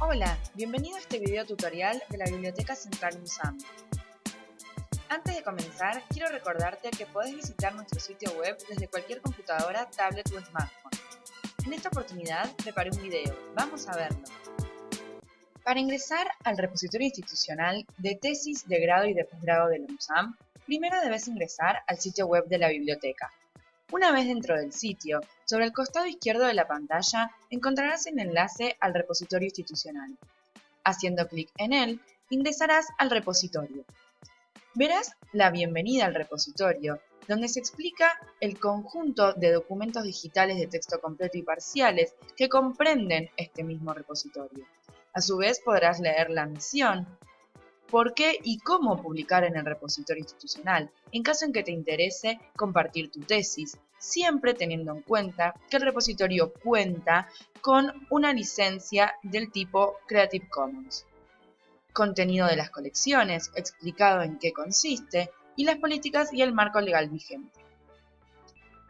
Hola, bienvenido a este video tutorial de la Biblioteca Central UNSAM. Antes de comenzar, quiero recordarte que podés visitar nuestro sitio web desde cualquier computadora, tablet o smartphone. En esta oportunidad preparé un video, vamos a verlo. Para ingresar al repositorio institucional de tesis de grado y de posgrado de la UNSAM, primero debes ingresar al sitio web de la biblioteca. Una vez dentro del sitio, sobre el costado izquierdo de la pantalla encontrarás el enlace al repositorio institucional. Haciendo clic en él, ingresarás al repositorio. Verás la bienvenida al repositorio, donde se explica el conjunto de documentos digitales de texto completo y parciales que comprenden este mismo repositorio. A su vez podrás leer la misión, por qué y cómo publicar en el repositorio institucional, en caso en que te interese compartir tu tesis, siempre teniendo en cuenta que el repositorio cuenta con una licencia del tipo Creative Commons. Contenido de las colecciones, explicado en qué consiste, y las políticas y el marco legal vigente.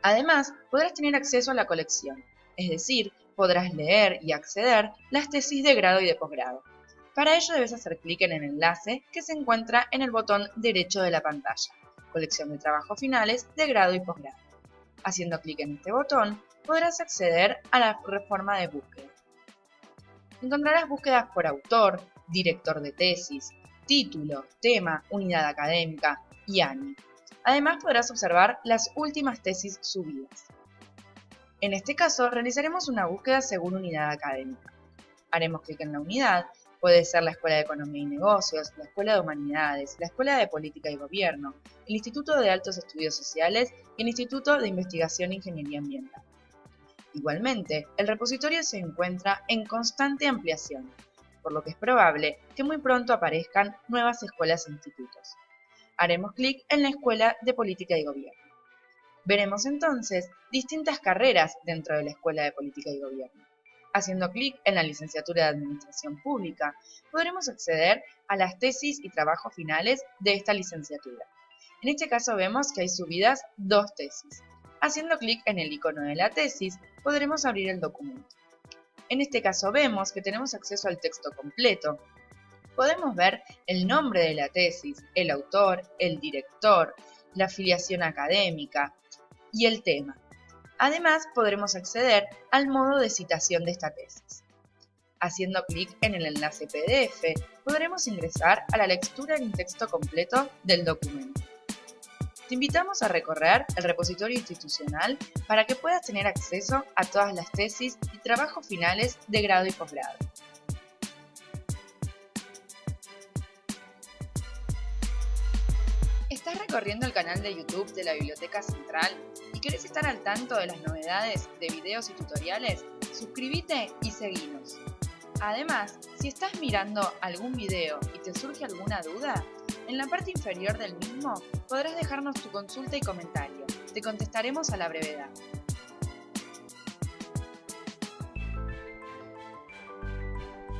Además, podrás tener acceso a la colección, es decir, podrás leer y acceder las tesis de grado y de posgrado. Para ello debes hacer clic en el enlace que se encuentra en el botón derecho de la pantalla, colección de trabajos finales de grado y posgrado. Haciendo clic en este botón podrás acceder a la reforma de búsqueda. Encontrarás búsquedas por autor, director de tesis, título, tema, unidad académica y año. Además podrás observar las últimas tesis subidas. En este caso realizaremos una búsqueda según unidad académica. Haremos clic en la unidad Puede ser la Escuela de Economía y Negocios, la Escuela de Humanidades, la Escuela de Política y Gobierno, el Instituto de Altos Estudios Sociales y el Instituto de Investigación e Ingeniería Ambiental. Igualmente, el repositorio se encuentra en constante ampliación, por lo que es probable que muy pronto aparezcan nuevas escuelas e institutos. Haremos clic en la Escuela de Política y Gobierno. Veremos entonces distintas carreras dentro de la Escuela de Política y Gobierno. Haciendo clic en la licenciatura de Administración Pública, podremos acceder a las tesis y trabajos finales de esta licenciatura. En este caso vemos que hay subidas dos tesis. Haciendo clic en el icono de la tesis, podremos abrir el documento. En este caso vemos que tenemos acceso al texto completo. Podemos ver el nombre de la tesis, el autor, el director, la afiliación académica y el tema. Además, podremos acceder al modo de citación de esta tesis. Haciendo clic en el enlace PDF, podremos ingresar a la lectura en texto completo del documento. Te invitamos a recorrer el repositorio institucional para que puedas tener acceso a todas las tesis y trabajos finales de grado y posgrado. ¿Estás recorriendo el canal de YouTube de la Biblioteca Central querés estar al tanto de las novedades de videos y tutoriales? Suscríbete y seguinos. Además, si estás mirando algún video y te surge alguna duda, en la parte inferior del mismo podrás dejarnos tu consulta y comentario. Te contestaremos a la brevedad.